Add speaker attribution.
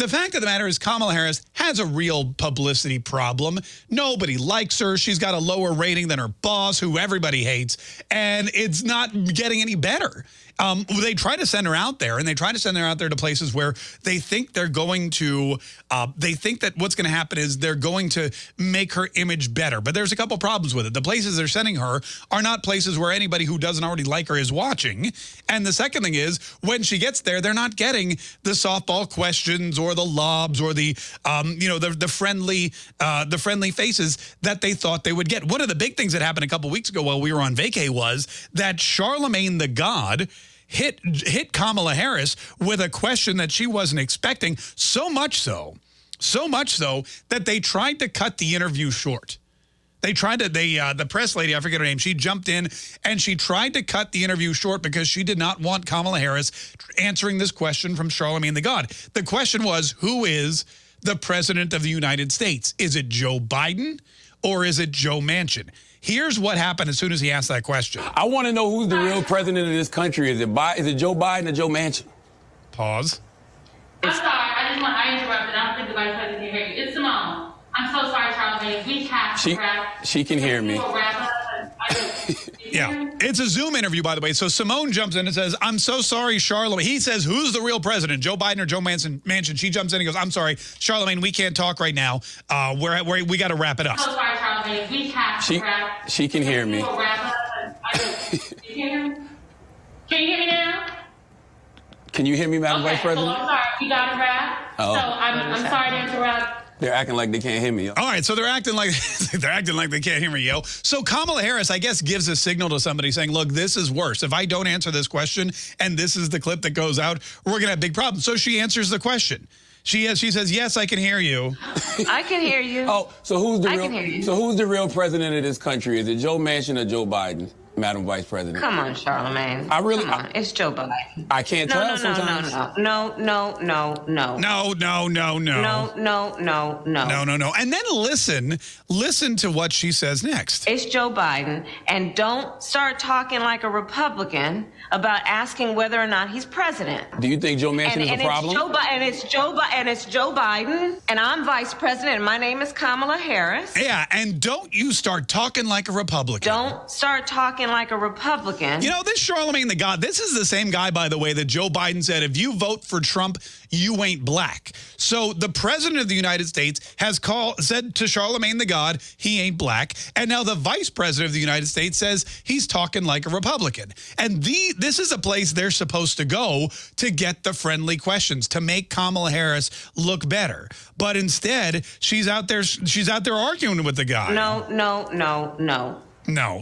Speaker 1: The fact of the matter is Kamala Harris has a real publicity problem. Nobody likes her. She's got a lower rating than her boss, who everybody hates, and it's not getting any better. Um, they try to send her out there, and they try to send her out there to places where they think they're going to, uh, they think that what's going to happen is they're going to make her image better. But there's a couple problems with it. The places they're sending her are not places where anybody who doesn't already like her is watching. And the second thing is, when she gets there, they're not getting the softball questions or the lobs or the, um, you know, the, the friendly, uh, the friendly faces that they thought they would get. One of the big things that happened a couple weeks ago while we were on vacay was that Charlamagne tha God hit hit Kamala Harris with a question that she wasn't expecting, so much so, so much so that they tried to cut the interview short. They tried to, they, uh, the press lady, I forget her name, she jumped in and she tried to cut the interview short because she did not want Kamala Harris answering this question from Charlamagne tha God. The question was, who is the president of the United States? Is it Joe Biden or is it Joe Manchin? Here's what happened as soon as he asked that question.
Speaker 2: I want to know who's the real president of this country. Is it Bi is it Joe Biden or Joe Manchin?
Speaker 1: Pause.
Speaker 3: I'm sorry. I just want I interrupted. I don't think the vice president can hear you. It's Simone. I'm so sorry, Charlamagne. We have to
Speaker 2: She
Speaker 3: wrap.
Speaker 2: she can hear me.
Speaker 3: We'll wrap up. I just-
Speaker 1: Yeah, it's a Zoom interview, by the way. So Simone jumps in and says, I'm so sorry, Charlamagne. He says, who's the real president, Joe Biden or Joe Manson, Manchin? She jumps in and goes, I'm sorry, Charlamagne, we can't talk right now. Uh, we're, we're, we got to wrap it up.
Speaker 3: I'm so sorry, Charlamagne. We have
Speaker 2: She
Speaker 3: to wrap.
Speaker 2: she can hear me.
Speaker 3: We'll wrap up. I you can hear me? Can you hear me now?
Speaker 2: Can you hear me, Madam
Speaker 3: Okay,
Speaker 2: Vice
Speaker 3: so
Speaker 2: President?
Speaker 3: I'm sorry. We got to wrap.
Speaker 2: Oh.
Speaker 3: So I'm, I'm sorry to interrupt.
Speaker 2: They're acting like they can't hear me.
Speaker 1: All right, so they're acting like they're acting like they can't hear me, yo. So Kamala Harris, I guess, gives a signal to somebody saying, "Look, this is worse. If I don't answer this question, and this is the clip that goes out, we're gonna have big problems." So she answers the question. She has, she says, "Yes, I can hear you."
Speaker 4: I can hear you.
Speaker 2: Oh, so who's the
Speaker 4: I
Speaker 2: real
Speaker 4: can hear you.
Speaker 2: so who's the real president of this country? Is it Joe Manchin or Joe Biden, Madam Vice President?
Speaker 4: Come on, Charlamagne.
Speaker 2: I really-
Speaker 4: Come on. It's Joe Biden.
Speaker 2: I can't
Speaker 4: No,
Speaker 2: tell
Speaker 4: no, no,
Speaker 2: sometimes.
Speaker 4: no, no, no, no, no, no,
Speaker 1: No, no, no, no,
Speaker 4: no, no, no, no.
Speaker 1: no, no, no. And then listen, listen to what she says next.
Speaker 4: It's Joe Biden, and don't start talking like a Republican about asking whether or not he's president.
Speaker 2: Do you think Joe Manchin
Speaker 4: And,
Speaker 2: is
Speaker 4: and
Speaker 2: a problem?
Speaker 4: it's Joe Bi- and it's Joe Bi- and it's Joe Biden, and I'm vice president, and my name is Kamala Harris.
Speaker 1: Yeah, and don't you start talking like a Republican.
Speaker 4: Don't start talking like a Republican.
Speaker 1: You know, this Charlamagne tha God, this is the same guy, by the way, that Joe Biden said, if you vote for Trump, you ain't black. So the president of the United States has called said to Charlamagne tha God, he ain't black. And now the vice president of the United States says he's talking like a Republican. And the this is a place they're supposed to go to get the friendly questions, to make Kamala Harris look better. But instead, she's out there she's out there arguing with the guy.
Speaker 4: no, no, no, no.
Speaker 1: No.